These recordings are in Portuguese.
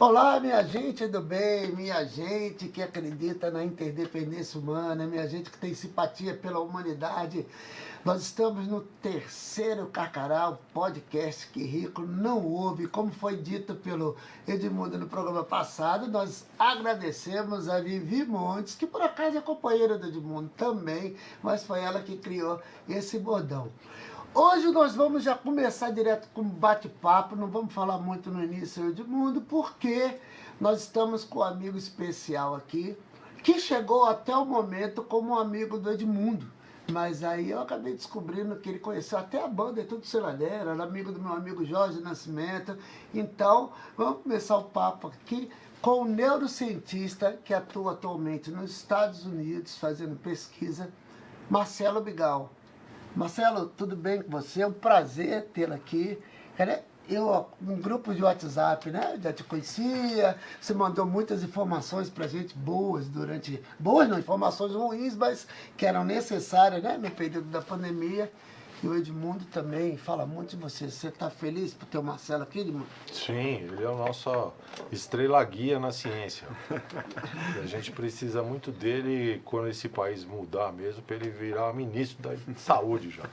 Olá, minha gente do bem, minha gente que acredita na interdependência humana, minha gente que tem simpatia pela humanidade. Nós estamos no terceiro Carcará, podcast que Rico não ouve, como foi dito pelo Edmundo no programa passado. Nós agradecemos a Vivi Montes, que por acaso é companheira do Edmundo também, mas foi ela que criou esse bordão. Hoje nós vamos já começar direto com bate-papo, não vamos falar muito no início de mundo, porque nós estamos com um amigo especial aqui, que chegou até o momento como um amigo do Edmundo. Mas aí eu acabei descobrindo que ele conheceu até a banda, é tudo Seladeira, era amigo do meu amigo Jorge Nascimento. Então, vamos começar o papo aqui com o neurocientista que atua atualmente nos Estados Unidos fazendo pesquisa, Marcelo Bigal. Marcelo, tudo bem com você? É um prazer tê-lo aqui. eu, um grupo de WhatsApp, né? Já te conhecia, você mandou muitas informações pra gente, boas durante... Boas não, informações ruins, mas que eram necessárias, né? No período da pandemia. E o Edmundo também fala muito de você. Você está feliz por ter o Marcelo aqui, Edmundo? Sim, ele é o nosso estrela guia na ciência. a gente precisa muito dele quando esse país mudar mesmo, para ele virar ministro da saúde já.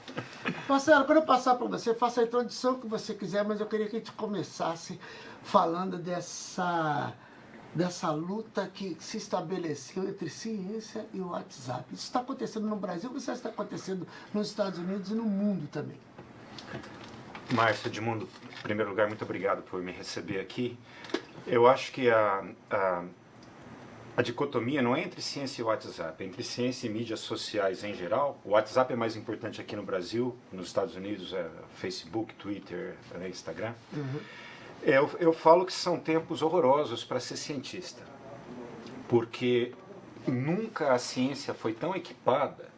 Marcelo, quando eu passar para você, faça a introdução que você quiser, mas eu queria que a gente começasse falando dessa dessa luta que se estabeleceu entre ciência e o WhatsApp. Isso está acontecendo no Brasil, isso está acontecendo nos Estados Unidos e no mundo também. Márcio Edmundo, em primeiro lugar, muito obrigado por me receber aqui. Eu acho que a, a, a dicotomia não é entre ciência e WhatsApp, é entre ciência e mídias sociais em geral. O WhatsApp é mais importante aqui no Brasil, nos Estados Unidos é Facebook, Twitter, Instagram. Uhum. Eu, eu falo que são tempos horrorosos para ser cientista, porque nunca a ciência foi tão equipada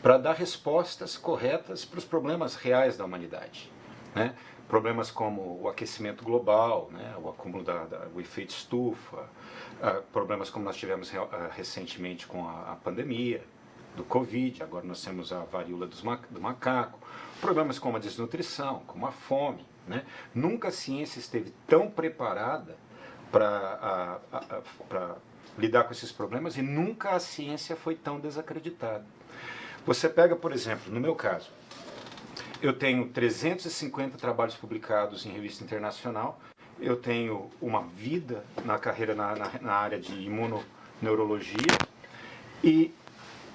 para dar respostas corretas para os problemas reais da humanidade. Né? Problemas como o aquecimento global, né? o acúmulo da, da o efeito estufa, uh, problemas como nós tivemos uh, recentemente com a, a, pandemia do Covid, agora nós temos a varíola ma do macaco, problemas como a desnutrição, como a fome, né? Nunca a ciência esteve tão preparada para lidar com esses problemas e nunca a ciência foi tão desacreditada. Você pega, por exemplo, no meu caso, eu tenho 350 trabalhos publicados em revista internacional, eu tenho uma vida na carreira na, na, na área de imunoneurologia e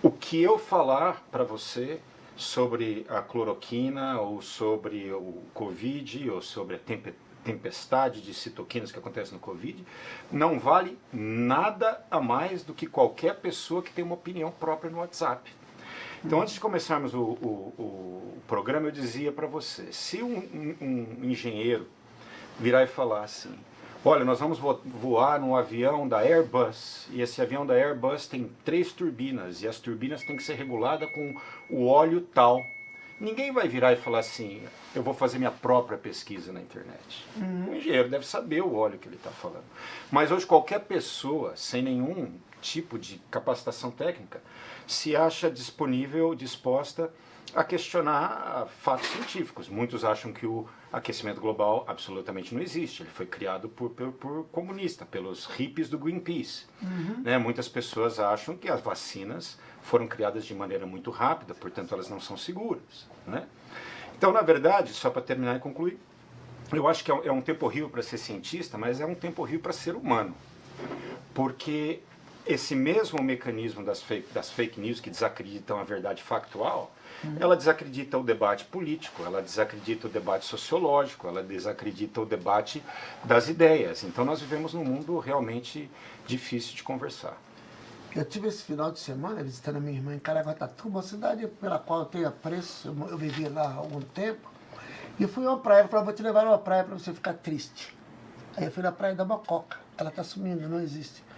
o que eu falar para você sobre a cloroquina, ou sobre o Covid, ou sobre a tempestade de citoquinas que acontece no Covid, não vale nada a mais do que qualquer pessoa que tem uma opinião própria no WhatsApp. Então, antes de começarmos o, o, o programa, eu dizia para você, se um, um, um engenheiro virar e falar assim, olha, nós vamos voar num avião da Airbus, e esse avião da Airbus tem três turbinas, e as turbinas têm que ser reguladas com o óleo tal. Ninguém vai virar e falar assim, eu vou fazer minha própria pesquisa na internet. Uhum. O engenheiro deve saber o óleo que ele está falando. Mas hoje qualquer pessoa, sem nenhum tipo de capacitação técnica, se acha disponível, disposta a questionar fatos científicos. Muitos acham que o aquecimento global absolutamente não existe. Ele foi criado por, por, por comunista, pelos hippies do Greenpeace. Uhum. Né? Muitas pessoas acham que as vacinas foram criadas de maneira muito rápida, portanto elas não são seguras. Né? Então, na verdade, só para terminar e concluir, eu acho que é um é tempo horrível para ser cientista, mas é um tempo horrível para ser humano. Porque esse mesmo mecanismo das fake, das fake news que desacreditam a verdade factual, ela desacredita o debate político, ela desacredita o debate sociológico, ela desacredita o debate das ideias. Então nós vivemos num mundo realmente difícil de conversar. Eu tive esse final de semana visitando a minha irmã em Caraguatatuba, uma cidade pela qual eu tenho apreço, eu vivi lá há algum tempo. E fui a uma praia, ela falou, vou te levar a uma praia para você ficar triste. Aí eu fui na praia da Mococa, ela está sumindo, não existe.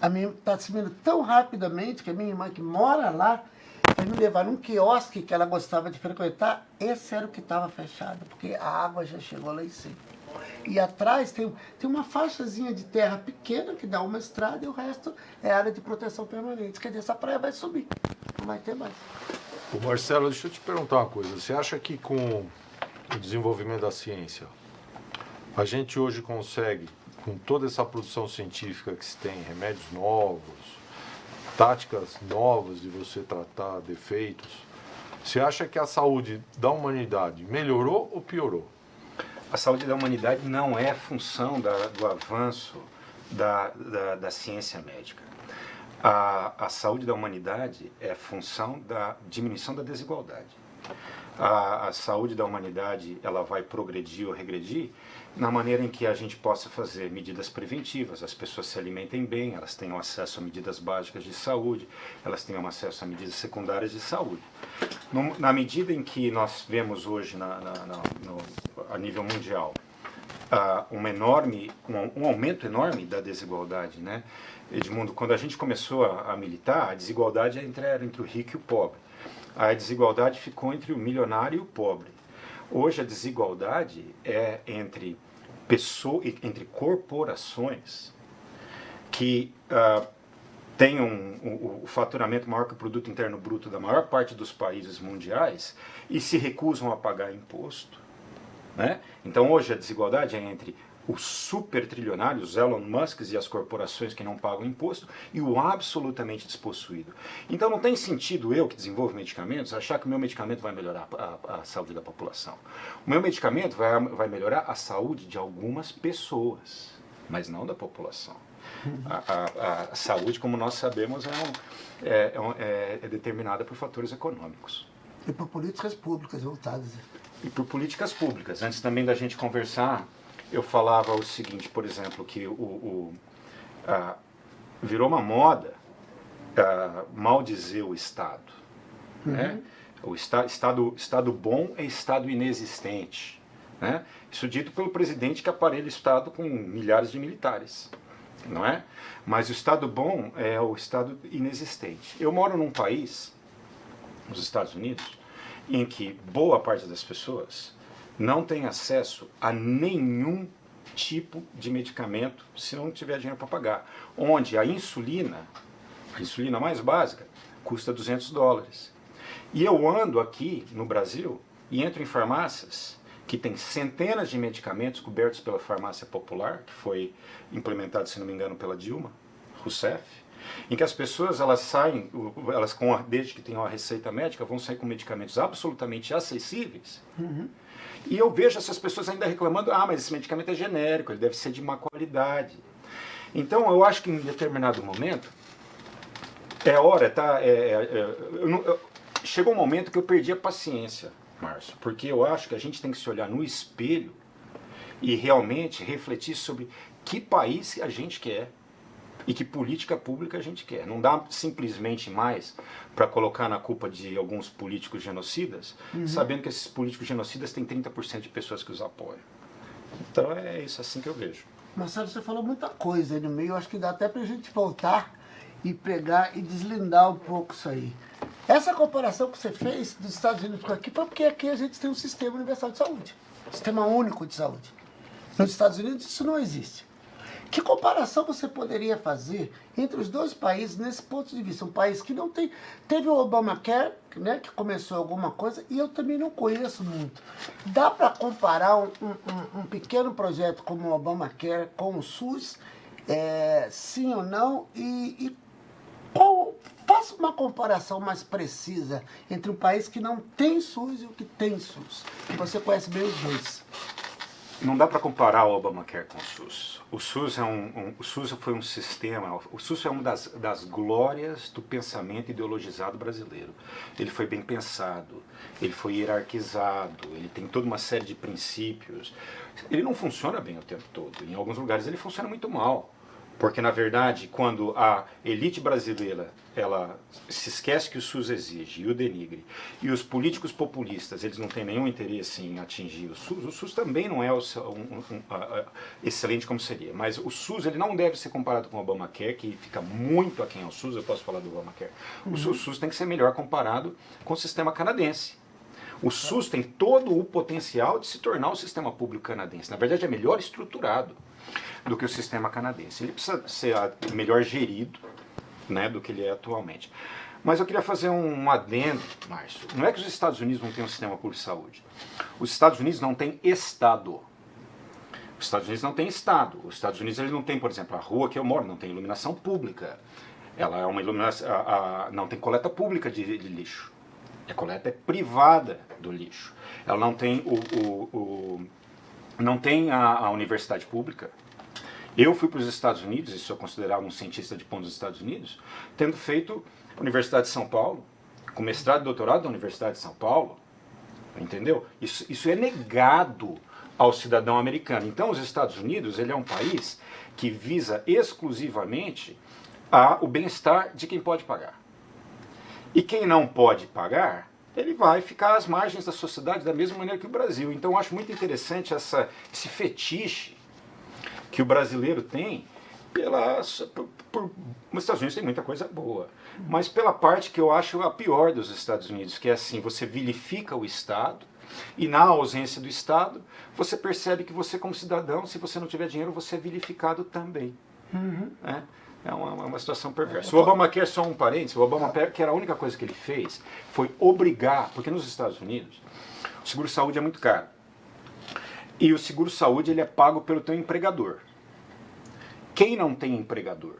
A minha está sumindo tão rapidamente que a minha irmã que mora lá, foi me levar num quiosque que ela gostava de frequentar, esse era o que estava fechado, porque a água já chegou lá em cima. E atrás tem, tem uma faixazinha de terra pequena que dá uma estrada e o resto é área de proteção permanente. Quer dizer, essa praia vai subir, não vai ter mais. O Marcelo, deixa eu te perguntar uma coisa. Você acha que com o desenvolvimento da ciência, a gente hoje consegue com toda essa produção científica que se tem, remédios novos, táticas novas de você tratar defeitos, você acha que a saúde da humanidade melhorou ou piorou? A saúde da humanidade não é função da, do avanço da, da, da ciência médica. A, a, saúde da humanidade é função da diminuição da desigualdade. A, a, saúde da humanidade ela vai progredir ou regredir na maneira em que a gente possa fazer medidas preventivas, as pessoas se alimentem bem, elas tenham acesso a medidas básicas de saúde, elas tenham acesso a medidas secundárias de saúde. No, na medida em que nós vemos hoje na, na, na, no, a nível mundial uh, um enorme, um, um, aumento enorme da desigualdade, né? Edmundo, quando a gente começou a, a militar, a desigualdade era entre, era entre o rico e o pobre. A desigualdade ficou entre o milionário e o pobre. Hoje a desigualdade é entre pessoas, entre corporações que uh, têm um, um, o faturamento maior que o produto interno bruto da maior parte dos países mundiais e se recusam a pagar imposto. Né? Então hoje a desigualdade é entre os super trilionários, Elon Musk e as corporações que não pagam imposto, e o absolutamente despossuído. Então não tem sentido eu, que desenvolvo medicamentos, achar que o meu medicamento vai melhorar a, a saúde da população. O meu medicamento vai, vai melhorar a saúde de algumas pessoas, mas não da população. A, a, a saúde, como nós sabemos, é, um, é, é, é determinada por fatores econômicos. E por políticas públicas voltadas. E por políticas públicas. Antes também da gente conversar, eu falava o seguinte, por exemplo, que o, o virou uma moda a, maldizer o Estado. Uhum. Né? O esta, estado, estado bom é Estado inexistente. Né? Isso dito pelo presidente que aparelha o Estado com milhares de militares. Não é? Mas o Estado bom é o Estado inexistente. Eu moro num país, nos Estados Unidos, em que boa parte das pessoas não tem acesso a nenhum tipo de medicamento se não tiver dinheiro para pagar. Onde a insulina, a insulina mais básica, custa 200 dólares. E eu ando aqui no Brasil e entro em farmácias que tem centenas de medicamentos cobertos pela farmácia popular, que foi implementado, se não me engano, pela Dilma Rousseff, em que as pessoas elas saem, elas com desde que tenham a receita médica, vão sair com medicamentos absolutamente acessíveis, uhum. E eu vejo essas pessoas ainda reclamando, ah, mas esse medicamento é genérico, ele deve ser de má qualidade. Então eu acho que em determinado momento, é hora, tá? É, é, é eu, eu, chegou um momento que eu perdi a paciência, Márcio, porque eu acho que a gente tem que se olhar no espelho e realmente refletir sobre que país a gente quer e que política pública a gente quer. Não dá simplesmente mais para colocar na culpa de alguns políticos genocidas, uhum. sabendo que esses políticos genocidas têm 30% de pessoas que os apoiam. Então é isso assim que eu vejo. Marcelo, você falou muita coisa aí no meio, acho que dá até para a gente voltar e pegar e deslindar um pouco isso aí. Essa comparação que você fez dos Estados Unidos com aqui foi porque aqui a gente tem um sistema universal de saúde, sistema único de saúde. Nos Estados Unidos isso não existe. Que comparação você poderia fazer entre os dois países nesse ponto de vista? Um país que não tem... Teve o Obamacare, né, que começou alguma coisa, e eu também não conheço muito. Dá para comparar um, um, um, pequeno projeto como o Obamacare com o SUS? É, sim ou não? E, e qual, faça uma comparação mais precisa entre um país que não tem SUS e o que tem SUS. Você conhece bem os dois. Não dá para comparar o Obamacare com o SUS. O SUS, é um, um, o SUS foi um sistema, o SUS é uma das, das glórias do pensamento ideologizado brasileiro. Ele foi bem pensado, ele foi hierarquizado, ele tem toda uma série de princípios. Ele não funciona bem o tempo todo, em alguns lugares ele funciona muito mal. Porque, na verdade, quando a elite brasileira ela se esquece que o SUS exige e o denigre, e os políticos populistas eles não têm nenhum interesse em atingir o SUS, o SUS também não é um, um, excelente como seria, mas o SUS ele não deve ser comparado com o Obamacare, que fica muito aquém ao SUS, eu posso falar do Obamacare. Uhum. O SUS, SUS tem que ser melhor comparado com o sistema canadense. O SUS tem todo o potencial de se tornar o sistema público canadense. Na verdade, é melhor estruturado do que o sistema canadense. Ele precisa ser melhor gerido né, do que ele é atualmente. Mas eu queria fazer um adendo, Márcio. Não é que os Estados Unidos não têm um sistema público de saúde. Os Estados Unidos não têm Estado. Os Estados Unidos não tem Estado. Os Estados Unidos ele não tem, por exemplo, a rua que eu moro não tem iluminação pública. Ela é uma iluminação, a, a, não tem coleta pública de, de, lixo. A coleta é privada do lixo. Ela não tem o, o, o não tem a, a, universidade pública. Eu fui para os Estados Unidos, e sou considerado um cientista de ponto dos Estados Unidos, tendo feito Universidade de São Paulo, com mestrado e doutorado da Universidade de São Paulo, entendeu? Isso, isso é negado ao cidadão americano. Então, os Estados Unidos ele é um país que visa exclusivamente a, o bem-estar de quem pode pagar. E quem não pode pagar, ele vai ficar às margens da sociedade da mesma maneira que o Brasil. Então eu acho muito interessante essa, esse fetiche que o brasileiro tem pela, por, por, os Estados Unidos tem muita coisa boa, mas pela parte que eu acho a pior dos Estados Unidos, que é assim, você vilifica o Estado, e na ausência do Estado, você percebe que você como cidadão, se você não tiver dinheiro, você é vilificado também. Uhum. Né? É uma, uma situação perversa. O Obama quer só um parênteses, o Obama que era a única coisa que ele fez foi obrigar, porque nos Estados Unidos o seguro-saúde é muito caro. E o seguro-saúde ele é pago pelo teu empregador. Quem não tem empregador,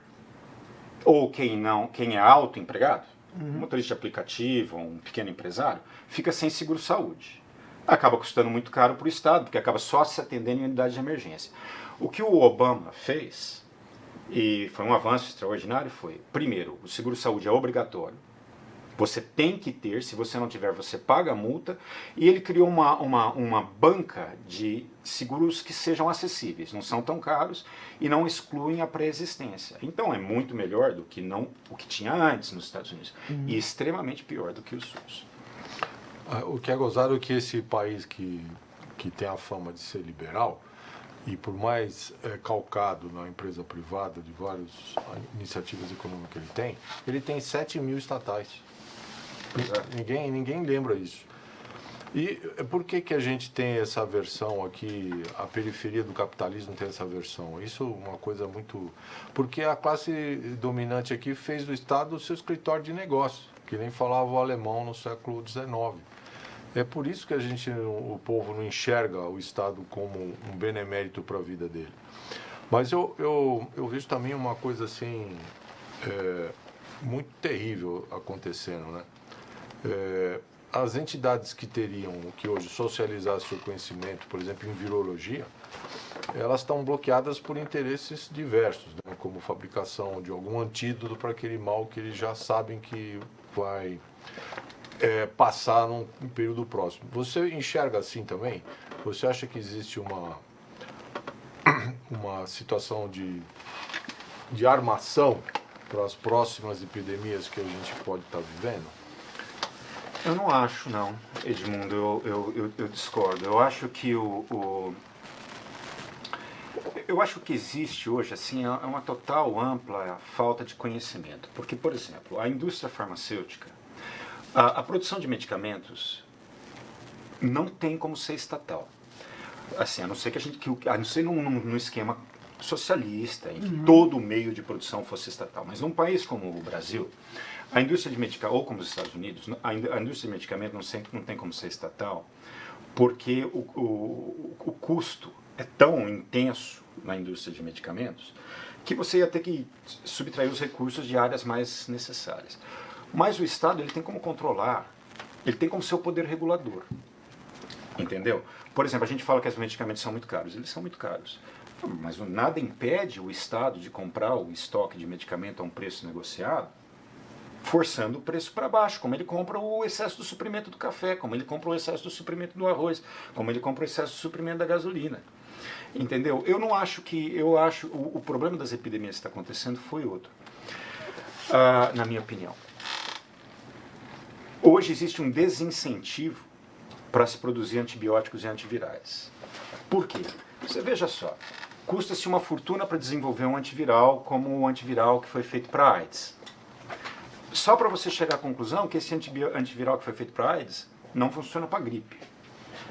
ou quem não, quem é autoempregado, uhum. um motorista de aplicativo, um pequeno empresário, fica sem seguro-saúde. Acaba custando muito caro para o Estado, porque acaba só se atendendo em unidade de emergência. O que o Obama fez e foi um avanço extraordinário, foi, primeiro, o seguro-saúde é obrigatório, você tem que ter, se você não tiver, você paga a multa, e ele criou uma, uma, uma banca de seguros que sejam acessíveis, não são tão caros e não excluem a pré-existência. Então é muito melhor do que não o que tinha antes nos Estados Unidos, uhum. e extremamente pior do que o SUS. Ah, o que é gozado é que esse país que, que tem a fama de ser liberal, e por mais é, calcado na empresa privada de várias iniciativas econômicas que ele tem, ele tem 7 mil estatais. É. Ninguém, ninguém lembra isso. E eh, por que, que a gente tem essa versão aqui, a periferia do capitalismo tem essa versão? Isso é uma coisa muito... Porque a classe dominante aqui fez do Estado o seu escritório de negócio, que nem falava o alemão no século XIX. É por isso que a gente, o povo não enxerga o Estado como um benemérito para a vida dele. Mas eu, eu, eu vejo também uma coisa assim, é, muito terrível acontecendo, né? É, as entidades que teriam que hoje socializar seu conhecimento, por exemplo, em virologia, elas estão bloqueadas por interesses diversos, né? como fabricação de algum antídoto para aquele mal que eles já sabem que vai é, passar num período próximo. Você enxerga assim também? Você acha que existe uma, uma situação de, de armação para as próximas epidemias que a gente pode estar tá vivendo? Eu não acho, não, Edmundo, eu, eu, eu, eu discordo. Eu acho que o, o, Eu acho que existe hoje, assim, é uma total, ampla falta de conhecimento. Porque, por exemplo, a indústria farmacêutica, a, a, produção de medicamentos não tem como ser estatal. Assim, a não ser que a gente, que, a não ser num, num, num esquema socialista, em que uhum. todo o meio de produção fosse estatal. Mas num país como o Brasil, a indústria de medicamento, ou como os Estados Unidos, a indústria de medicamento não, sempre, não tem como ser estatal, porque o, o, o custo é tão intenso na indústria de medicamentos que você ia ter que subtrair os recursos de áreas mais necessárias. Mas o Estado ele tem como controlar, ele tem como seu poder regulador. Entendeu? Por exemplo, a gente fala que os medicamentos são muito caros. Eles são muito caros. Mas nada impede o Estado de comprar o estoque de medicamento a um preço negociado, forçando o preço para baixo, como ele compra o excesso do suprimento do café, como ele compra o excesso do suprimento do arroz, como ele compra o excesso do suprimento da gasolina. Entendeu? Eu não acho que. Eu acho. O, o problema das epidemias que está acontecendo foi outro. Uh, na minha opinião. Hoje existe um desincentivo para se produzir antibióticos e antivirais. Por quê? Você veja só, custa-se uma fortuna para desenvolver um antiviral como o antiviral que foi feito para AIDS. Só para você chegar à conclusão que esse antiviral que foi feito para AIDS não funciona para gripe.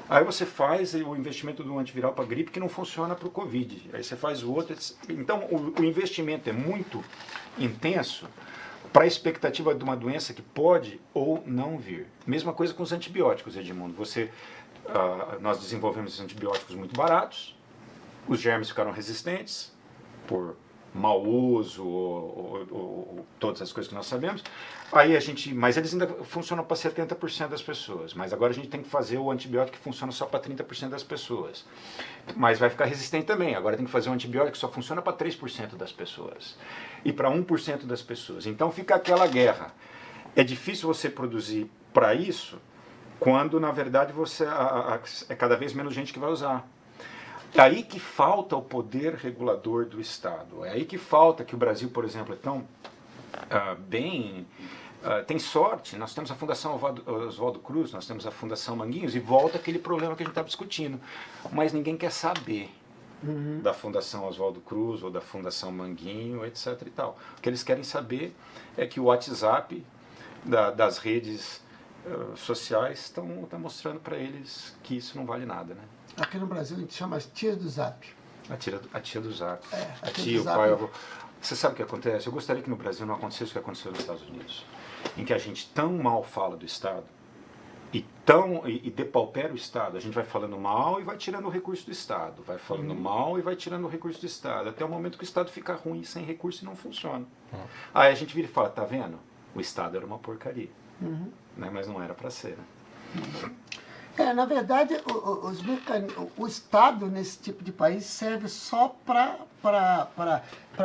Aí você faz o investimento do antiviral para gripe que não funciona para o Covid. Aí você faz o outro. Então o, o investimento é muito intenso para a expectativa de uma doença que pode ou não vir. Mesma coisa com os antibióticos, Edmundo. Você, uh, nós desenvolvemos antibióticos muito baratos, os germes ficaram resistentes por mau uso, ou, ou, ou, todas as coisas que nós sabemos. Aí a gente, mas eles ainda funcionam para 70% das pessoas. Mas agora a gente tem que fazer o antibiótico que funciona só para 30% das pessoas. Mas vai ficar resistente também. Agora tem que fazer um antibiótico que só funciona para 3% das pessoas. E para 1% das pessoas. Então fica aquela guerra. É difícil você produzir para isso quando na verdade você a, a, é cada vez menos gente que vai usar. É aí que falta o poder regulador do Estado. É aí que falta que o Brasil, por exemplo, é tão uh, bem. Uh, tem sorte, nós temos a Fundação Oswaldo Cruz, nós temos a Fundação Manguinhos, e volta aquele problema que a gente está discutindo. Mas ninguém quer saber uhum. da Fundação Oswaldo Cruz ou da Fundação Manguinho, etc. E tal. O que eles querem saber é que o WhatsApp da, das redes uh, sociais estão tá mostrando para eles que isso não vale nada. Né? Aqui no Brasil a gente chama as tias do Zap. A tia, a tia do Zap. É, a, a tia, tia, o pai, o avô. Você sabe o que acontece? Eu gostaria que no Brasil não acontecesse o que aconteceu nos Estados Unidos. Em que a gente tão mal fala do Estado e, tão, e, e depaupera o Estado. A gente vai falando mal e vai tirando o recurso do Estado. Vai falando uhum. mal e vai tirando o recurso do Estado. Até o momento que o Estado fica ruim, sem recurso e não funciona. Uhum. Aí a gente vira e fala, tá vendo? O Estado era uma porcaria. Uhum. Né? Mas não era para ser. Né? É, na verdade, o, os o Estado nesse tipo de país serve só para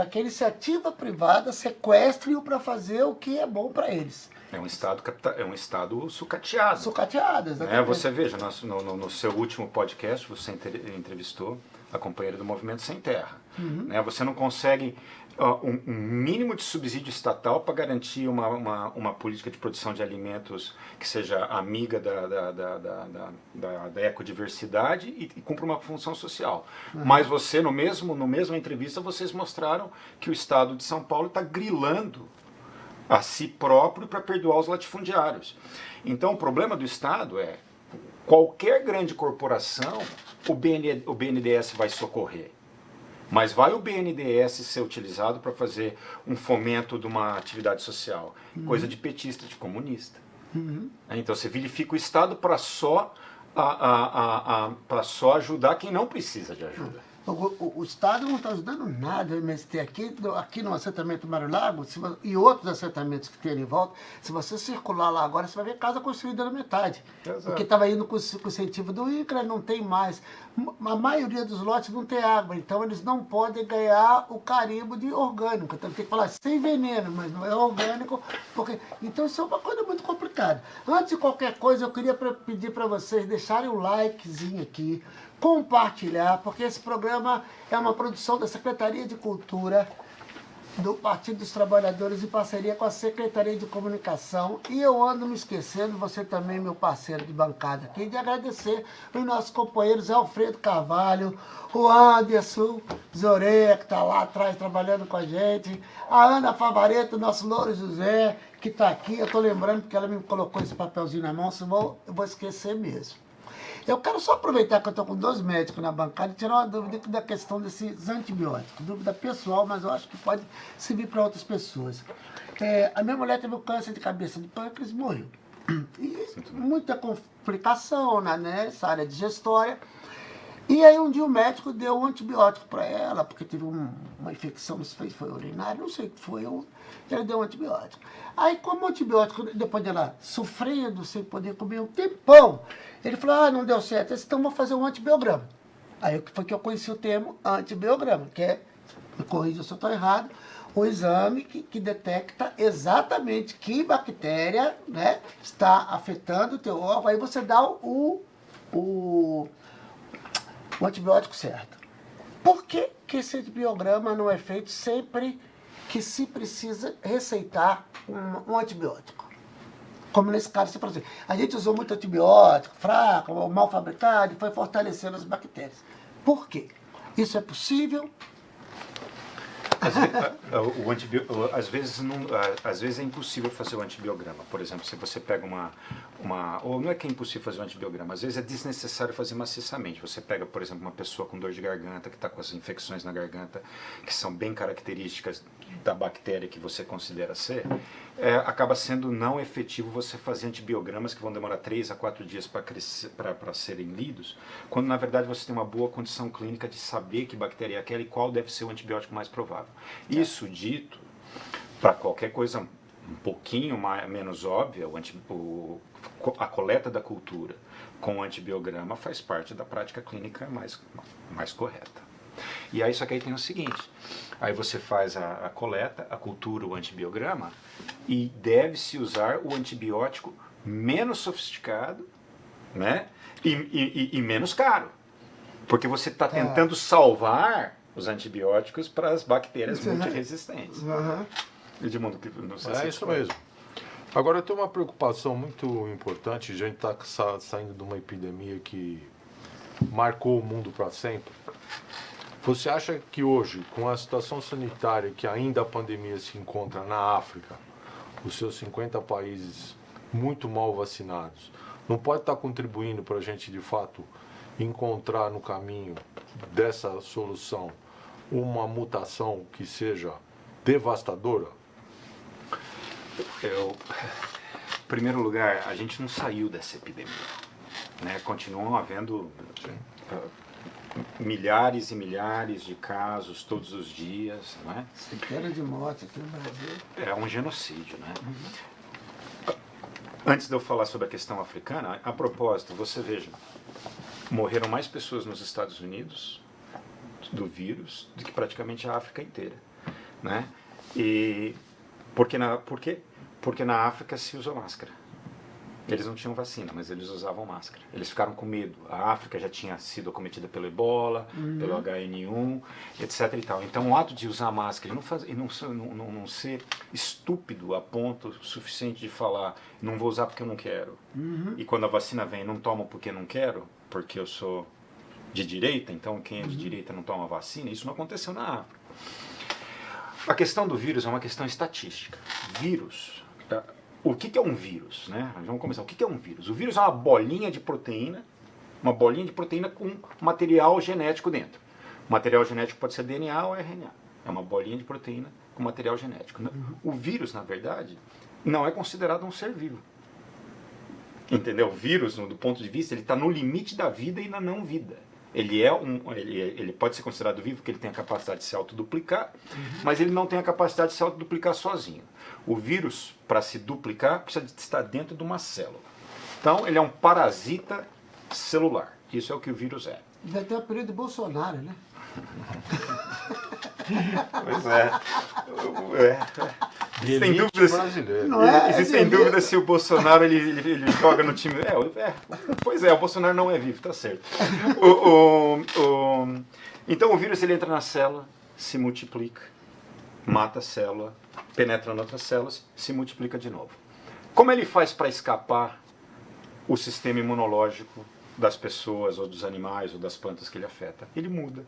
que a iniciativa privada sequestre-o para fazer o que é bom para eles. É um Estado, é um estado sucateado. Sucateado, exatamente. É, você veja, no, no, no seu último podcast, você entrevistou a companheira do Movimento Sem Terra. Uhum. Né? Você não consegue um, um, mínimo de subsídio estatal para garantir uma, uma, uma, política de produção de alimentos que seja amiga da, da, da, da, da, da ecodiversidade e, e cumpra uma função social. Uhum. Mas você, no mesmo, no mesma entrevista, vocês mostraram que o Estado de São Paulo está grilando a si próprio para perdoar os latifundiários. Então o problema do Estado é qualquer grande corporação, o, BN, o BNDES vai socorrer. Mas vai o BNDES ser utilizado para fazer um fomento de uma atividade social? Uhum. Coisa de petista, de comunista. Uhum. Então você vilifica o Estado para só, a, a, a, a só ajudar quem não precisa de ajuda. O, o, o, Estado não está ajudando nada o MST aqui, aqui no assentamento Mário Lago se, e outros assentamentos que tem ali em volta. Se você circular lá agora, você vai ver casa construída na metade. Exato. Porque estava indo com, com o incentivo do INCRA, não tem mais. A maioria dos lotes não tem água, então eles não podem ganhar o carimbo de orgânico. Então tem que falar sem veneno, mas não é orgânico. Porque... Então isso é uma coisa muito complicada. Antes de qualquer coisa, eu queria pedir para vocês deixarem o um likezinho aqui compartilhar, porque esse programa é uma produção da Secretaria de Cultura do Partido dos Trabalhadores em parceria com a Secretaria de Comunicação. E eu ando me esquecendo, você também, meu parceiro de bancada aqui, de agradecer os nossos companheiros Alfredo Carvalho, o Anderson Zoreia, que está lá atrás trabalhando com a gente, a Ana Favareto, nosso Louro José, que está aqui. Eu estou lembrando porque ela me colocou esse papelzinho na mão, vou, eu vou esquecer mesmo. Eu quero só aproveitar que eu estou com dois médicos na bancada e tirar uma dúvida da questão desses antibióticos. Dúvida pessoal, mas eu acho que pode servir para outras pessoas. É, a minha mulher teve um câncer de cabeça de pâncreas e morreu. E muita complicação na, né, nessa área digestória. E aí um dia o médico deu um antibiótico para ela, porque teve um, uma infecção, não sei se foi urinária, não sei o que foi, ele deu um antibiótico. Aí como o antibiótico, depois dela sofrendo, sem poder comer um tempão, ele falou, ah, não deu certo, então vou fazer um antibiograma. Aí foi que eu conheci o termo antibiograma, que é, me corrija se eu estou errado, um exame que, que, detecta exatamente que bactéria né, está afetando o teu órgão, aí você dá o, o, o antibiótico certo. Por que, que esse antibiograma não é feito sempre que se precisa receitar um, um antibiótico? Como nesse caso, falou assim, a gente usou muito antibiótico, fraco, mal fabricado, e foi fortalecendo as bactérias. Por quê? Isso é possível? às, vezes não, às vezes é impossível fazer o antibiograma. Por exemplo, se você pega uma, uma... Ou não é que é impossível fazer o antibiograma, às vezes é desnecessário fazer maciçamente. Você pega, por exemplo, uma pessoa com dor de garganta, que está com as infecções na garganta, que são bem características da bactéria que você considera ser, é, acaba sendo não efetivo você fazer antibiogramas que vão demorar 3 a 4 dias para serem lidos, quando na verdade você tem uma boa condição clínica de saber que bactéria é aquela e qual deve ser o antibiótico mais provável. Isso dito, para qualquer coisa um pouquinho mais, menos óbvia, o anti, o, a coleta da cultura com antibiograma faz parte da prática clínica mais, mais correta. E aí só que aí tem o seguinte, aí você faz a, a coleta, a cultura, o antibiograma, e deve-se usar o antibiótico menos sofisticado né? e, e, e menos caro. Porque você está tá. tentando salvar os antibióticos para as bactérias multiresistentes. Uhum. Edmundo, não sei é se isso mesmo. Agora tem uma preocupação muito importante, a gente está saindo de uma epidemia que marcou o mundo para sempre. Você acha que hoje, com a situação sanitária que ainda a pandemia se encontra na África, os seus 50 países muito mal vacinados, não pode estar contribuindo para a gente, de fato, encontrar no caminho dessa solução uma mutação que seja devastadora? Eu, em primeiro lugar, a gente não saiu dessa epidemia. Né? Continuam havendo uh, milhares e milhares de casos todos os dias. Não é? Centenas de mortes aqui no Brasil. É um genocídio. Né? Uhum. Antes de eu falar sobre a questão africana, a propósito, você veja, morreram mais pessoas nos Estados Unidos do vírus do que praticamente a África inteira, né? E porque na porque porque na África se usa máscara. Eles não tinham vacina, mas eles usavam máscara. Eles ficaram com medo. A África já tinha sido acometida pelo Ebola, uhum. pelo HN1, etc. E tal. Então, o ato de usar máscara e não, faz, e não, não, não ser estúpido a ponto suficiente de falar não vou usar porque eu não quero. Uhum. E quando a vacina vem, não tomo porque não quero, porque eu sou de direita, então quem é de uhum. direita não toma vacina, isso não aconteceu na África. A questão do vírus é uma questão estatística. Vírus, tá? o que é um vírus? Né? Vamos começar. O que é um vírus? O vírus é uma bolinha de proteína, uma bolinha de proteína com material genético dentro. O material genético pode ser DNA ou RNA. É uma bolinha de proteína com material genético. Uhum. O vírus, na verdade, não é considerado um ser vivo. Entendeu? O vírus, do ponto de vista, ele está no limite da vida e na não vida. Ele, é um, ele, ele pode ser considerado vivo porque ele tem a capacidade de se autoduplicar, uhum. mas ele não tem a capacidade de se autoduplicar sozinho. O vírus, para se duplicar, precisa de estar dentro de uma célula. Então, ele é um parasita celular. Isso é o que o vírus é. Vai ter o período de Bolsonaro, né? pois é. é. Sem dúvida, brasileiro. É, existem é dúvidas se o Bolsonaro ele, ele, ele, joga no time. É, é, pois é, o Bolsonaro não é vivo, tá certo. O, o, o, então o vírus ele entra na célula, se multiplica, mata a célula, penetra em outras células, se multiplica de novo. Como ele faz para escapar o sistema imunológico das pessoas, ou dos animais, ou das plantas que ele afeta? Ele muda.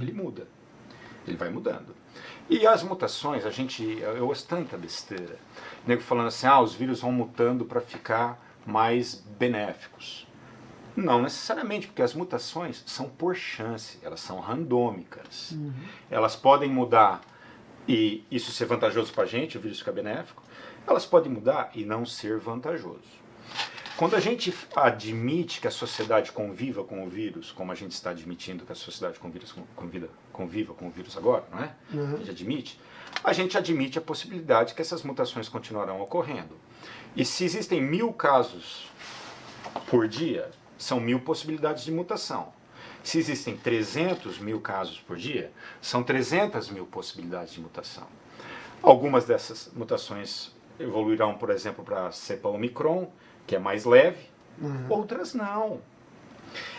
Ele muda. Ele vai mudando. E as mutações, a gente, eu ouço tanta besteira. O nego falando assim, ah, os vírus vão mutando para ficar mais benéficos. Não necessariamente, porque as mutações são por chance, elas são randômicas. Uhum. Elas podem mudar e isso ser vantajoso para a gente, o vírus ficar benéfico. Elas podem mudar e não ser vantajoso. Quando a gente admite que a sociedade conviva com o vírus, como a gente está admitindo que a sociedade conviva, conviva, conviva com o vírus agora, não é? Uhum. A gente admite. A gente admite a possibilidade que essas mutações continuarão ocorrendo. E se existem mil casos por dia, são mil possibilidades de mutação. Se existem 300 mil casos por dia, são 300 mil possibilidades de mutação. Algumas dessas mutações evoluirão, por exemplo, para a cepa Omicron, que é mais leve, uhum. outras não.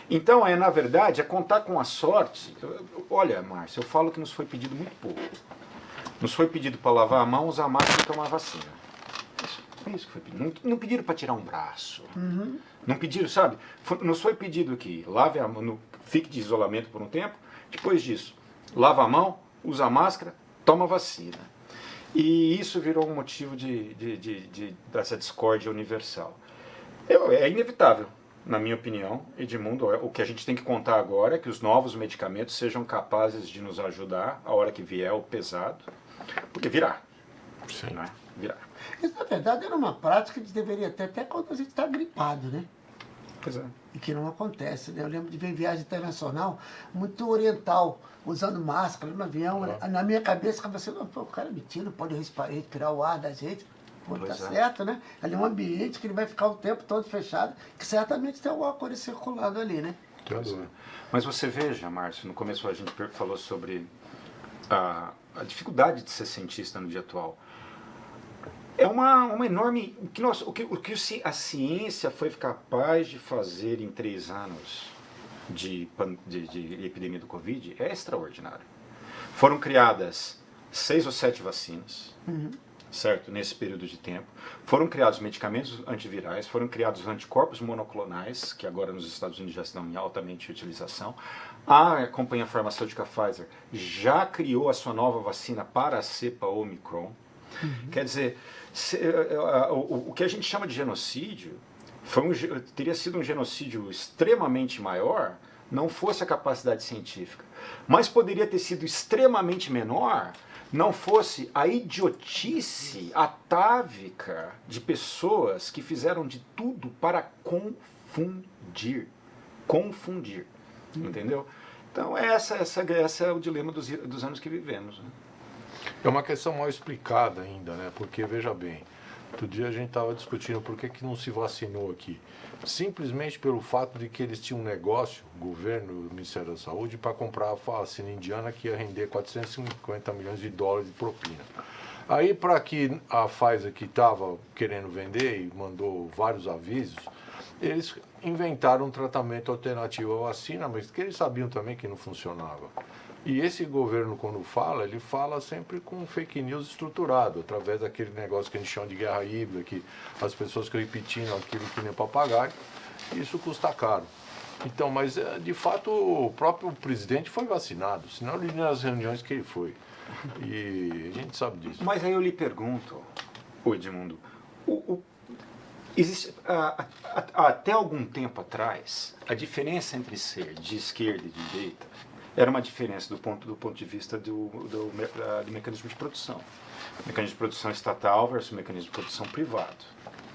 Então, é na verdade, é contar com a sorte. Olha, Márcio, eu falo que nos foi pedido muito pouco. Nos foi pedido para lavar a mão, usar máscara e tomar vacina. Isso, é isso que foi pedido. Não, não pediram para tirar um braço. Uhum. Não pediram, sabe? Foi, nos foi pedido que lave a mão, fique de isolamento por um tempo. Depois disso, lava a mão, usa máscara, toma vacina. E isso virou um motivo de, de, de, de dessa discórdia universal. Eu, é inevitável, na minha opinião, Edmundo, o que a gente tem que contar agora é que os novos medicamentos sejam capazes de nos ajudar a hora que vier o pesado, porque virá. Sim. Né? Virá. Isso, na verdade, era uma prática que a gente deveria ter até quando a gente está gripado, né? Pois é. E que não acontece, né? Eu lembro de ver viagem internacional muito oriental, usando máscara no avião. né? Na minha cabeça, ficava assim, o cara mentindo, pode respirar, respirar o ar da gente. Pô, tá Pois é. certo, né? Ali é um ambiente que ele vai ficar o tempo todo fechado, que certamente tem alguma coisa circulando ali, né? Tenho dúvida. Mas você veja, Márcio, no começo a gente falou sobre a, a dificuldade de ser cientista no dia atual. É uma, uma enorme. O que, nós, o, que, o que a ciência foi capaz de fazer em três anos de, de, de epidemia do Covid é extraordinário. Foram criadas seis ou sete vacinas, certo? Nesse período de tempo. Foram criados medicamentos antivirais, foram criados anticorpos monoclonais, que agora nos Estados Unidos já estão em altamente utilização. A companhia farmacêutica Pfizer já criou a sua nova vacina para a cepa Omicron. Quer dizer, se- eh, eh, o, o que a gente chama de genocídio foi um, teria sido um genocídio extremamente maior não fosse a capacidade científica, mas poderia ter sido extremamente menor não fosse a idiotice atávica de pessoas que fizeram de tudo para confundir, confundir, entendeu? Então essa, essa, essa é o dilema dos, dos anos que vivemos. né? É uma questão mal explicada ainda, né? Porque, veja bem, outro dia a gente estava discutindo por que, que não se vacinou aqui. Simplesmente pelo fato de que eles tinham um negócio, o governo, o Ministério da Saúde, para comprar a vacina indiana que ia render 450 milhões de dólares de propina. Aí, para que a Pfizer, que estava querendo vender e mandou vários avisos, eles inventaram um tratamento alternativo à vacina, mas que eles sabiam também que não funcionava. E esse governo, quando fala, ele fala sempre com fake news estruturado, através daquele negócio que a gente chama de guerra híbrida, que as pessoas repetindo aquilo que nem papagaio, isso custa caro. Então, mas eh, de fato o próprio presidente foi vacinado, senão ele nas reuniões que ele foi. E a gente sabe disso. Mas aí eu lhe pergunto, Edmundo, o, o- existe, a- a- a- até algum tempo atrás, a diferença entre ser de esquerda e de direita era uma diferença do ponto, do ponto de vista do, do, do mecanismo de produção. Mecanismo de produção estatal versus mecanismo de produção privado,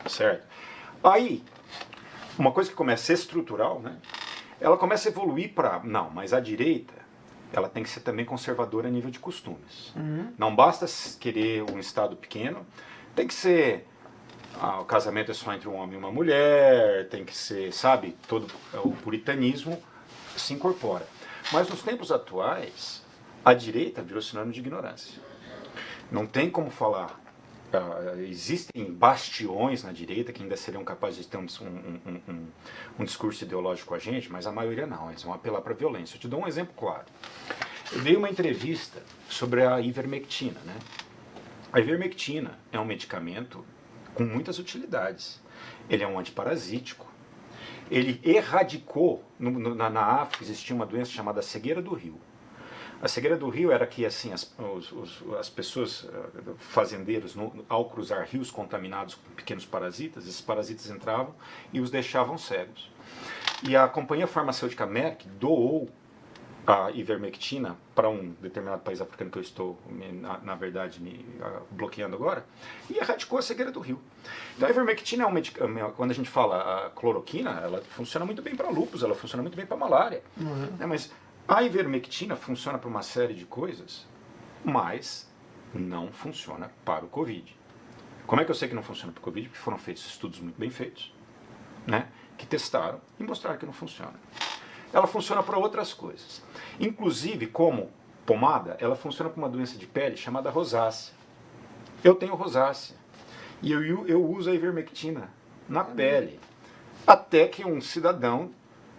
certo? Aí, uma coisa que começa a ser estrutural, né? Ela começa a evoluir para, não, mas a direita, ela tem que ser também conservadora a nível de costumes. Não basta querer um Estado pequeno, tem que ser, ah, o casamento é só entre um homem e uma mulher, tem que ser, sabe, todo o puritanismo se incorpora. Mas nos tempos atuais, a direita virou sinônimo de ignorância. Não tem como falar. ah, existem bastiões na direita que ainda seriam capazes de ter um, um- um- um- um discurso ideológico com a gente, mas a maioria não. Eles vão apelar para a violência. Eu te dou um exemplo claro. Eu dei uma entrevista sobre a ivermectina. Né? A ivermectina é um medicamento com muitas utilidades. Ele é um antiparasítico. Ele erradicou, no- na, na África existia uma doença chamada cegueira do rio. A cegueira do rio era que assim as, os- os- as pessoas, eh, fazendeiros, no- ao cruzar rios contaminados com pequenos parasitas, esses parasitas entravam e os deixavam cegos. E a companhia farmacêutica Merck doou a ivermectina para um determinado país africano que eu estou, na, na verdade, me ah, bloqueando agora, e erradicou a cegueira do rio. Então a ivermectina é um medicamento, quando a gente fala a cloroquina, ela funciona muito bem para lúpus, ela funciona muito bem para malária. né? Mas a ivermectina funciona para uma série de coisas, mas não funciona para o Covid. Como é que eu sei que não funciona para o Covid? Porque foram feitos estudos muito bem feitos, né? que testaram e mostraram que não funciona. Ela funciona para outras coisas. Inclusive, como pomada, ela funciona para uma doença de pele chamada rosácea. Eu tenho rosácea. E eu, eu uso a ivermectina na pele. Até que um cidadão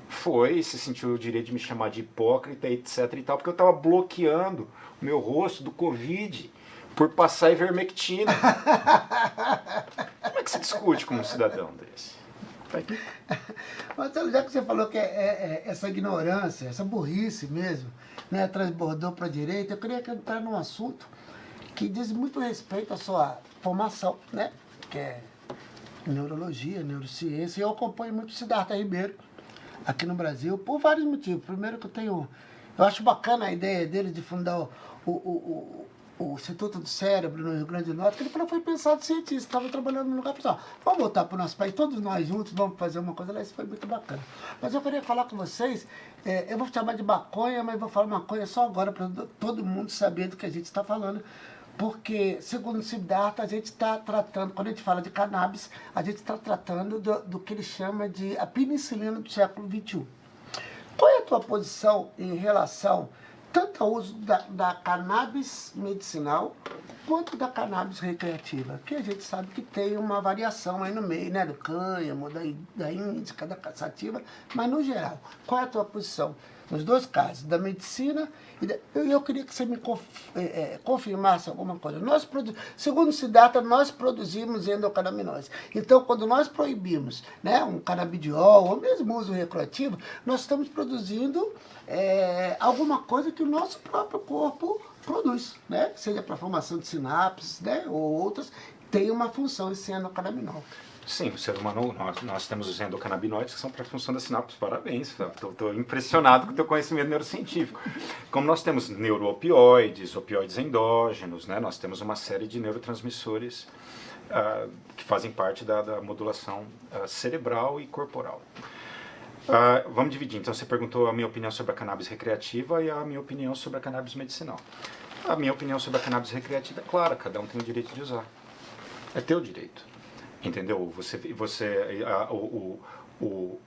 foi e se sentiu o direito de me chamar de hipócrita, etc e tal, porque eu estava bloqueando o meu rosto do Covid por passar ivermectina. Como é que se discute com um cidadão desse? Marcelo, já que você falou que é, é, é essa ignorância, essa burrice mesmo, né, transbordou para a direita, eu queria entrar num assunto que diz muito respeito à sua formação, né, que é neurologia, neurociência, eu acompanho muito o Siddhartha Ribeiro aqui no Brasil por vários motivos. Primeiro que eu tenho, eu acho bacana a ideia dele de fundar o, o, o, o Instituto do Cérebro no Rio Grande do Norte, que ele foi pensado cientista, estava trabalhando no lugar pessoal. Vamos voltar para o nosso país, todos nós juntos, vamos fazer uma coisa lá, isso foi muito bacana. Mas eu queria falar com vocês, é, eu vou chamar de maconha, mas vou falar maconha só agora, para todo mundo saber do que a gente está falando. Porque, segundo o Siddhartha, a gente está tratando, quando a gente fala de cannabis, a gente está tratando do, do que ele chama de a penicilina do século XXI. Qual é a tua posição em relação tanto ao uso da, da cannabis medicinal quanto da cannabis recreativa, que a gente sabe que tem uma variação aí no meio, né, do cânhamo, da, da índica, da caçativa, mas no geral, qual é a tua posição? Nos dois casos, da medicina e da, eu, eu queria que você me conf, é, é, confirmasse alguma coisa. Nós produ, segundo Siddhartha, nós produzimos endocannabinose. Então, quando nós proibimos né, um canabidiol, ou mesmo uso recreativo, nós estamos produzindo é, alguma coisa que o nosso próprio corpo produz, né? seja para formação de sinapses né? ou outras, tem uma função esse endocannabinol. Sim, o ser humano, nós, nós temos os endocannabinoides que são para a função da sinapse. Parabéns, estou impressionado com o teu conhecimento neurocientífico. Como nós temos neuroopioides, opioides endógenos, né, nós temos uma série de neurotransmissores uh, que fazem parte da, da modulação uh, cerebral e corporal. Uh, vamos dividir. Então, você perguntou a minha opinião sobre a cannabis recreativa e a minha opinião sobre a cannabis medicinal. A minha opinião sobre a cannabis recreativa é clara, cada um tem o direito de usar. É teu direito. Entendeu? Você, você a, o, o,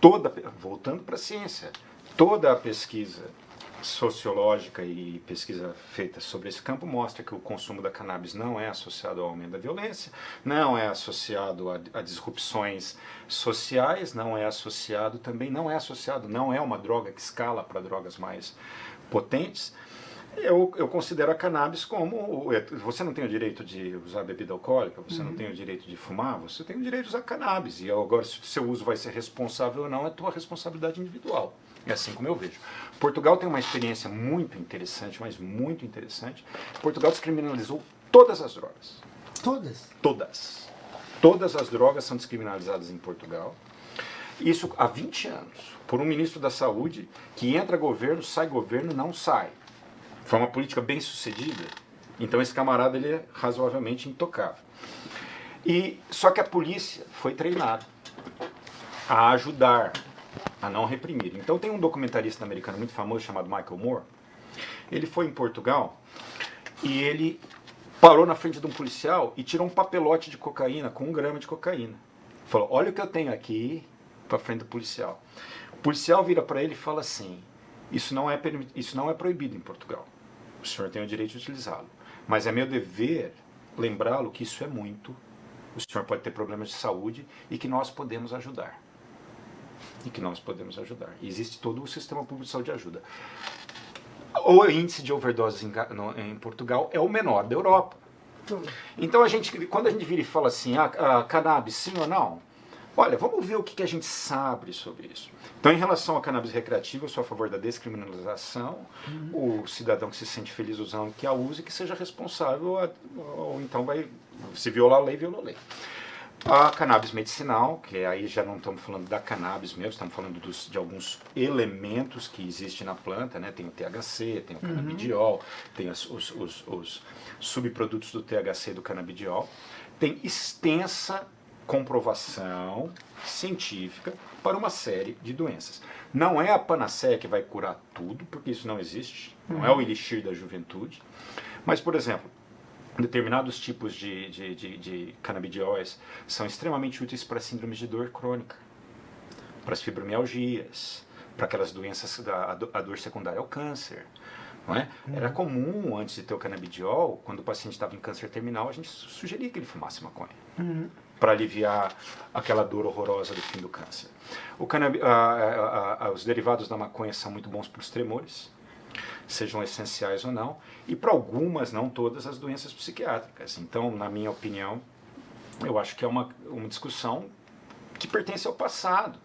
toda, voltando para a ciência, toda a pesquisa sociológica e pesquisa feita sobre esse campo mostra que o consumo da cannabis não é associado ao aumento da violência, não é associado a, a, disrupções sociais, não é associado também, não é associado, não é uma droga que escala para drogas mais potentes, eu, eu considero a cannabis como. É, você não tem o direito de usar bebida alcoólica, você uhum. não tem o direito de fumar, você tem o direito de usar cannabis. E agora, se o seu uso vai ser responsável ou não, é tua responsabilidade individual. É assim como eu vejo. Portugal tem uma experiência muito interessante, mas muito interessante. Portugal descriminalizou todas as drogas. Todas? Todas. Todas as drogas são descriminalizadas em Portugal. Isso há 20 anos, por um ministro da Saúde que entra governo, sai governo, não sai. Foi uma política bem sucedida. Então esse camarada ele é razoavelmente intocável. E só que a polícia foi treinada a ajudar, a não reprimir. Então tem um documentarista americano muito famoso chamado Michael Moore. Ele foi em Portugal e ele parou na frente de um policial e tirou um papelote de cocaína com um grama de cocaína. Falou: Olha o que eu tenho aqui para frente do policial. O policial vira para ele e fala assim: isso não, é, isso não é proibido em Portugal o senhor tem o direito de utilizá-lo. Mas é meu dever lembrá-lo que isso é muito, o senhor pode ter problemas de saúde e que nós podemos ajudar. E que nós podemos ajudar. E existe todo o sistema público de saúde de ajuda. O índice de overdoses em, em Portugal é o menor da Europa. Então a gente, quando a gente vira e fala assim, ah, ah, cannabis sim ou não, Olha, vamos ver o que, que a gente sabe sobre isso. Então, em relação à cannabis recreativa, eu sou a favor da descriminalização. Uhum. O cidadão que se sente feliz usando, que a use, que seja responsável, ou então vai, se violar a lei, viola a lei. A cannabis medicinal, que aí já não estamos falando da cannabis mesmo, estamos falando dos, de alguns elementos que existem na planta, né? Tem o THC, tem o uhum. canabidiol, tem as, os, os, os subprodutos do THC e do canabidiol. Tem extensa comprovação científica para uma série de doenças. Não é a panaceia que vai curar tudo, porque isso não existe, não é o elixir da juventude. Mas, por exemplo, determinados tipos de, de, de, de canabidióis são extremamente úteis para síndromes de dor crônica, para as fibromialgias, para aquelas doenças, da, a dor secundária ao câncer. É? Uhum. Era comum, antes de ter o canabidiol, quando o paciente estava em câncer terminal, a gente sugeria que ele fumasse maconha. Uhum para aliviar aquela dor horrorosa do fim do câncer. Os derivados da maconha são muito bons para os tremores, sejam essenciais ou não, e para algumas, não todas, as doenças psiquiátricas. Então, na minha opinião, eu acho que é uma, uma discussão que pertence ao passado.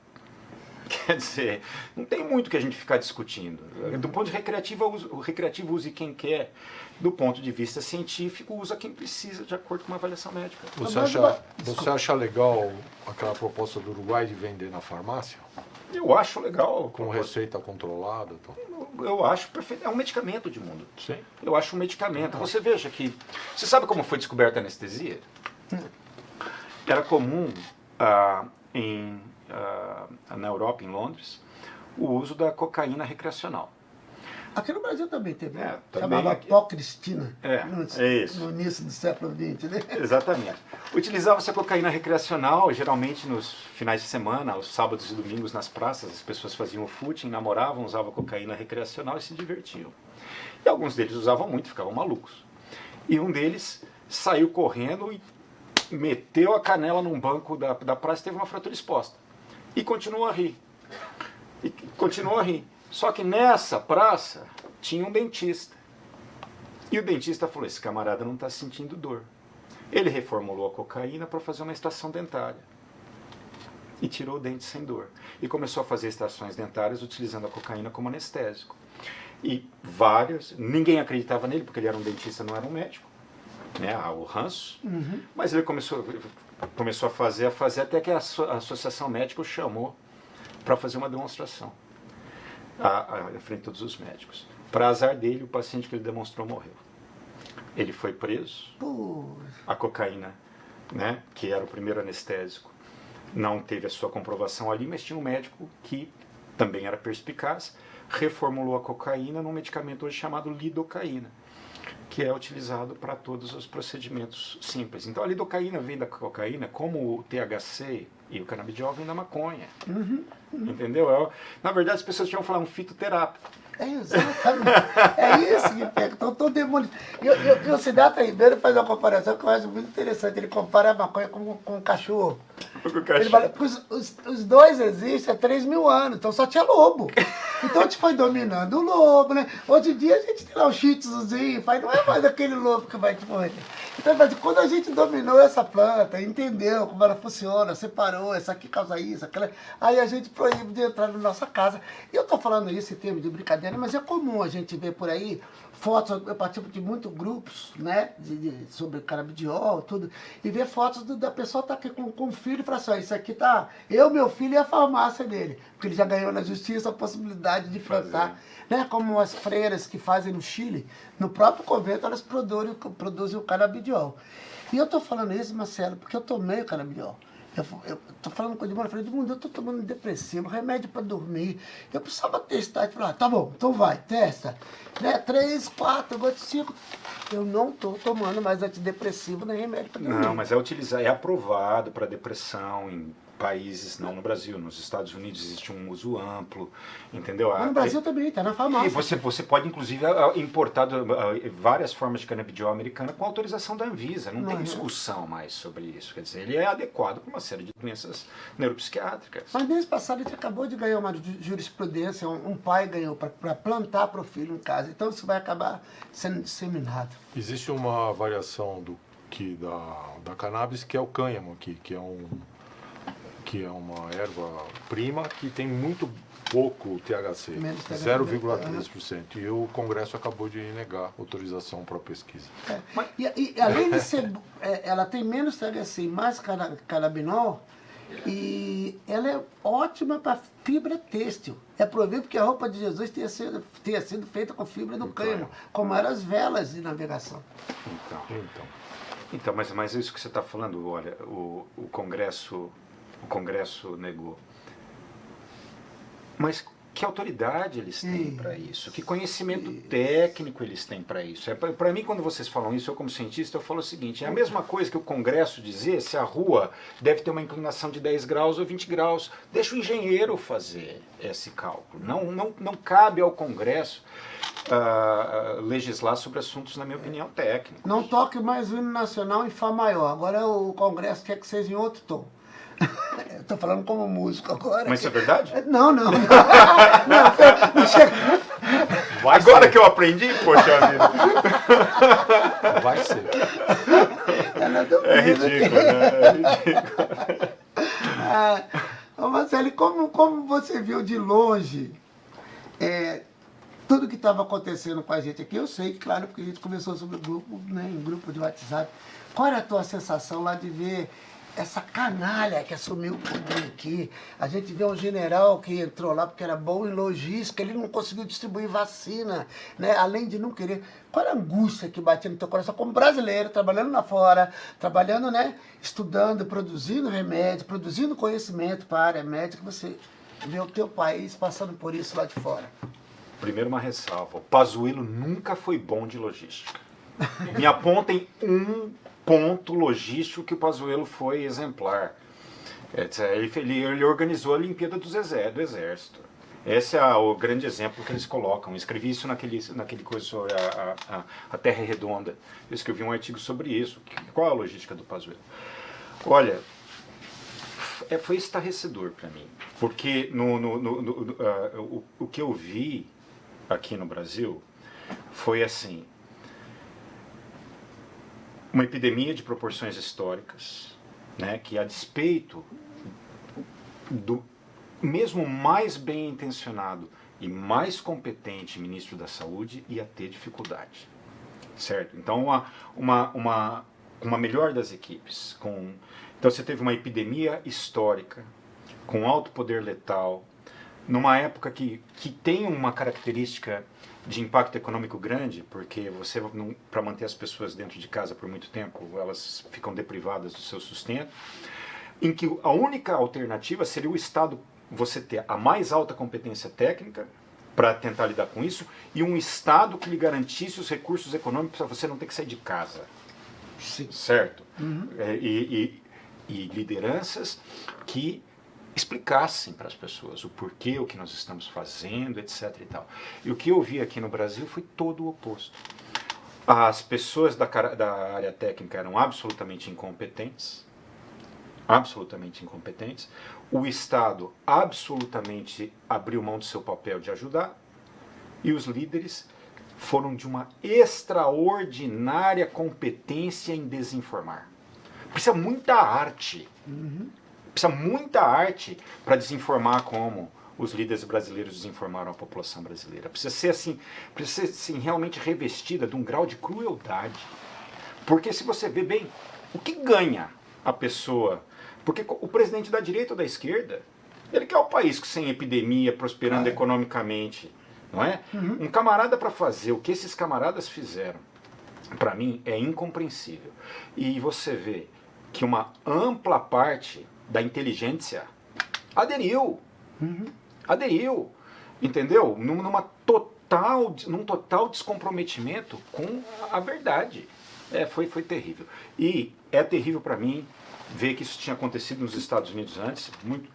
Quer dizer, não tem muito que a gente ficar discutindo. Do ponto de recreativo, o recreativo use quem quer. Do ponto de vista científico, usa quem precisa, de acordo com uma avaliação médica. Você acha, você acha legal aquela proposta do Uruguai de vender na farmácia? Eu acho legal. Com receita controlada? Então. Eu, eu acho perfeito. É um medicamento de mundo. Sim. Eu acho um medicamento. Você veja que. Você sabe como foi descoberta a anestesia? Era comum ah, em, na Europa, em Londres, o uso da cocaína recreacional. Aqui no Brasil também teve, É, também chamava aqui. pó Cristina, É, no, é no início do século XX, né? Exatamente. Utilizava-se a cocaína recreacional, geralmente nos finais de semana, aos sábados e domingos nas praças, as pessoas faziam footing, namoravam, usavam cocaína recreacional e se divertiam. E alguns deles usavam muito, ficavam malucos. E um deles saiu correndo e meteu a canela num banco da, da praça e teve uma fratura exposta. E continuou a rir. E continuou a rir. Só que nessa praça tinha um dentista. E o dentista falou: esse camarada não está sentindo dor. Ele reformulou a cocaína para fazer uma extração dentária. E tirou o dente sem dor. E começou a fazer extrações dentárias utilizando a cocaína como anestésico. E vários, ninguém acreditava nele, porque ele era um dentista, não era um médico. Né, o ranço. Mas ele começou, começou a fazer, a fazer, até que a, asso- a Associação Médica o chamou para fazer uma demonstração à, à frente de todos os médicos. Para azar dele, o paciente que ele demonstrou morreu. Ele foi preso, a cocaína, né, que era o primeiro anestésico, não teve a sua comprovação ali, mas tinha um médico que também era perspicaz, reformulou a cocaína num medicamento hoje chamado lidocaína, que é utilizado para todos os procedimentos simples. Então a lidocaína vem da cocaína, como o THC e o canabidiol vem da maconha. Entendeu? É na verdade, as pessoas tinham falar um fitoterápico. é exatamente. é isso que pega. Então, todo demônio. E, e, e o Siddhartha Ribeiro faz uma comparação que eu acho muito interessante. Ele compara a maconha com, com o cachorro. Ele fala, os, os, os dois existem há 3 mil anos, então só tinha lobo. Então a gente foi dominando o lobo, né? Hoje em dia a gente tem lá o shih tzuzinho, faz, não é mais aquele lobo que vai te morder. Então, mas quando a gente dominou essa planta, entendeu como ela funciona, separou, essa aqui causa isso, aquela, aí a gente proíbe de entrar na nossa casa. E eu tô falando isso em termos de brincadeira, mas é comum a gente ver por aí fotos, eu participo de muitos grupos, né, de, de- sobre canabidiol, tudo, e ver fotos do- da pessoa tá aqui com, com o filho e fala assim, ó, isso aqui tá, eu, meu filho e a farmácia dele, porque ele já ganhou na justiça a possibilidade de plantar, né, como as freiras que fazem no Chile, no próprio convento elas produzem, produzem o canabidiol. E eu tô falando isso, Marcelo, porque eu tomei o canabidiol. Eu, eu tô falando com o Edmundo, eu falei, Edmundo, eu tô tomando depressivo, remédio para dormir. Eu precisava testar. Ele falou, ah, tá bom, então vai, testa. Né? Três, quatro, agora cinco. Eu não tô tomando mais antidepressivo nem remédio para dormir. Não, mas é utilizar, é aprovado para depressão em países, não no Brasil, nos Estados Unidos existe um uso amplo, entendeu? Mas A- no Brasil também, tá na E farmácia. você, você pode, inclusive, importar do- a- várias formas de canabidiol americana com autorização da Anvisa. Não, Não tem é? discussão mais sobre isso. Quer dizer, ele é adequado para uma série de doenças neuropsiquiátricas. Mas mês passado a gente acabou de ganhar uma ju- jurisprudência, um, um pai ganhou para plantar para o filho em casa. Então isso vai acabar sendo disseminado. Existe uma variação do que da, da cannabis que é o cânhamo aqui, que é um que é uma erva prima que tem muito pouco THC, Menos THC. 0,3%. E o Congresso acabou de negar autorização para pesquisa. É. E, e além de ser, é, ela tem menos THC e mais canabinol, e ela é ótima para fibra têxtil. É proibido que a roupa de Jesus tenha sido, tenha sido feita com fibra do cânhamo, cânhamo. como eram as velas de navegação. Então, Então, então mas, mas isso que você está falando, olha, o, o Congresso o Congresso negou. Mas que autoridade eles têm para isso? Que conhecimento técnico eles têm para isso? É, para mim, quando vocês falam isso, eu como cientista, eu falo o seguinte, é a mesma coisa que o Congresso dizer se a rua deve ter uma inclinação de 10 graus ou 20 graus. Deixa o engenheiro fazer esse cálculo. Não, não, não cabe ao Congresso ah, legislar sobre assuntos, na minha opinião, técnicos. Não toque mais o hino nacional em Fá maior. Agora o Congresso quer que seja em outro tom. Estou falando como músico agora. Mas isso é verdade? Não, não. não, não, não chega. Agora que eu aprendi, poxa vida. vai ser. É aqui. ridículo, né? É ridículo. Ah, Marcelo, como, como você viu de longe é, tudo que estava acontecendo com a gente aqui? Eu sei, claro, porque a gente conversou sobre o grupo, né, em grupo de WhatsApp. Qual era a tua sensação lá de ver essa canalha que assumiu o poder aqui. A gente vê um general que entrou lá porque era bom em logística, ele não conseguiu distribuir vacina, né? além de não querer. Qual a angústia que batia no teu coração como brasileiro, trabalhando lá fora, trabalhando, né? estudando, produzindo remédio, produzindo conhecimento para a área médica, você vê o teu país passando por isso lá de fora? Primeiro uma ressalva, o Pazuello nunca foi bom de logística. Me apontem um ponto logístico que o Pazuello foi exemplar. Ele, organizou a Olimpíada do Exército. Esse é o grande exemplo que eles colocam. Eu escrevi isso naquele, naquele coisa sobre a, a, a Terra Redonda. Eu escrevi um artigo sobre isso. Qual é a logística do Pazuello? Olha, é, foi estarrecedor para mim. Porque no, no, no, no uh, o, o que eu vi aqui no Brasil foi assim, uma epidemia de proporções históricas, né, que a despeito do mesmo mais bem intencionado e mais competente ministro da Saúde ia ter dificuldade, certo? Então uma uma uma uma melhor das equipes, com então você teve uma epidemia histórica com alto poder letal, numa época que que tem uma característica de impacto econômico grande, porque você, para manter as pessoas dentro de casa por muito tempo, elas ficam deprivadas do seu sustento, em que a única alternativa seria o Estado, você ter a mais alta competência técnica para tentar lidar com isso, e um Estado que lhe garantisse os recursos econômicos para você não ter que sair de casa. Sim. Certo? Uhum. É, e, e, e lideranças que explicassem para as pessoas o porquê, o que nós estamos fazendo, etc. E, tal. e o que eu vi aqui no Brasil foi todo o oposto. As pessoas da, da área técnica eram absolutamente incompetentes, absolutamente incompetentes. O Estado absolutamente abriu mão do seu papel de ajudar. E os líderes foram de uma extraordinária competência em desinformar. Precisa muita arte. Uhum precisa muita arte para desinformar como os líderes brasileiros desinformaram a população brasileira. Precisa ser assim, precisa ser assim, realmente revestida de um grau de crueldade. Porque se você vê bem, o que ganha a pessoa? Porque o presidente da direita ou da esquerda, ele quer o país sem epidemia, prosperando ah, é. economicamente, não é? Uhum. Um camarada para fazer o que esses camaradas fizeram, para mim é incompreensível. E você vê que uma ampla parte da inteligência aderiu. Uhum. Aderiu. Entendeu? Numa total, num total descomprometimento com a verdade. É, foi, foi terrível. E é terrível para mim ver que isso tinha acontecido nos Estados Unidos antes, muito,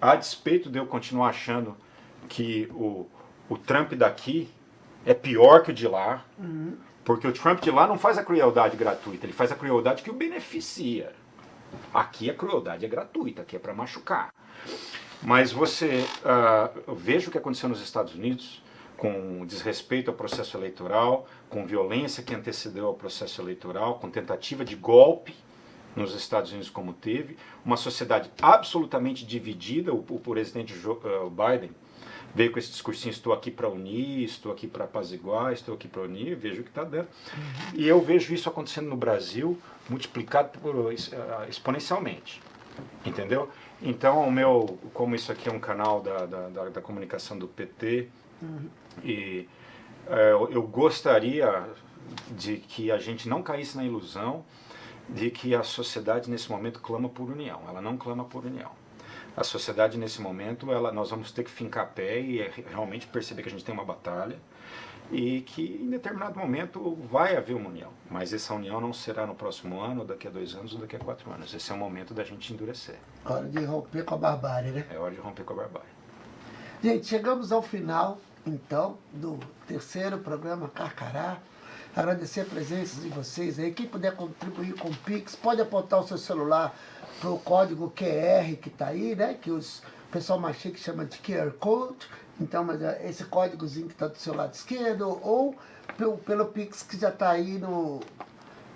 a despeito de eu continuar achando que o, o Trump daqui é pior que o de lá, uhum. porque o Trump de lá não faz a crueldade gratuita, ele faz a crueldade que o beneficia. Aqui a crueldade é gratuita, aqui é para machucar. Mas você uh, veja o que aconteceu nos Estados Unidos, com desrespeito ao processo eleitoral, com violência que antecedeu ao processo eleitoral, com tentativa de golpe nos Estados Unidos como teve, uma sociedade absolutamente dividida, o, o presidente Joe, uh, Biden veio com esse discursinho, estou aqui para unir, estou aqui para apaziguar, estou aqui para unir, vejo o que está dando. Uhum. E eu vejo isso acontecendo no Brasil, multiplicado por, eh, exponencialmente, entendeu? Então, o meu, como isso aqui é um canal da, da, da, da comunicação do PT, uhum. e é, eu gostaria de que a gente não caísse na ilusão de que a sociedade nesse momento clama por união. Ela não clama por união a sociedade nesse momento, ela, nós vamos ter que fincar pé e é realmente perceber que a gente tem uma batalha e que em determinado momento vai haver uma união. Mas essa união não será no próximo ano, daqui a dois anos ou daqui a quatro anos. Esse é o momento da gente endurecer. Hora de romper com a barbárie, né? É hora de romper com a barbárie. Gente, chegamos ao final, então, do terceiro programa Carcará. Agradecer a presença de vocês aí. Quem puder contribuir com o Pix, pode apontar o seu celular para o código QR que está aí, né? Que os, o pessoal mais chique chama de QR Code. Então, mas é esse códigozinho que está do seu lado esquerdo, ou pelo, pelo Pix que já está aí no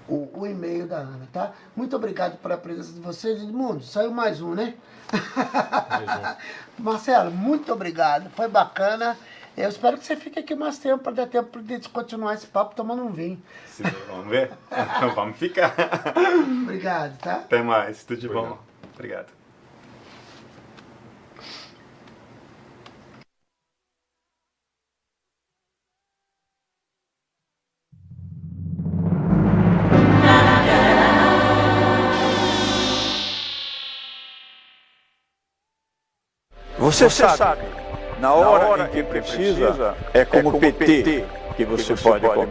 o, o e-mail da Ana, tá? Muito obrigado pela presença de vocês. Edmundo, saiu mais um, né? Mais um. Marcelo, muito obrigado. Foi bacana. Eu espero que você fique aqui mais tempo para dar tempo de continuar esse papo tomando um vinho. Sim, vamos ver? vamos ficar. Obrigado, tá? Até mais, tudo de bom. Obrigado. Você, Você sabe, sabe, na hora, na hora em que precisa, é como, é como PT, PT que você, que você pode, pode.